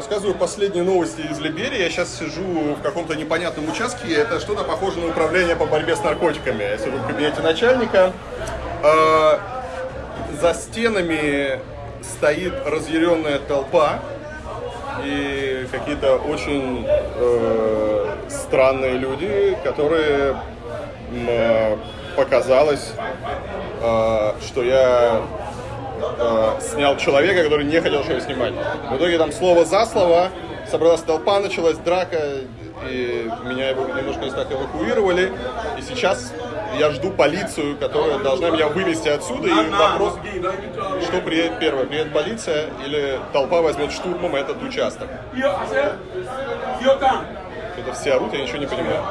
рассказываю последние новости из Либерии. Я сейчас сижу в каком-то непонятном участке. Это что-то похоже на управление по борьбе с наркотиками. Я сижу в кабинете начальника. Э, за стенами стоит разъяренная толпа и какие-то очень э, странные люди, которые э, показалось, э, что я э, снял человека, который не хотел что снимать. В итоге там слово за слово собралась толпа, началась драка, и меня немножко из так эвакуировали. И сейчас я жду полицию, которая должна меня вывести отсюда. И вопрос, что приедет первое, приедет полиция или толпа возьмет штурмом этот участок. Это все орут, я ничего не понимаю.